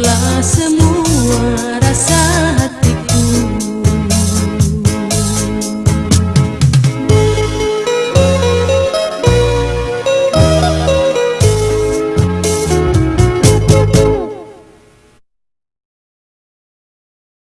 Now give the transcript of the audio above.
Hancurlah semua rasa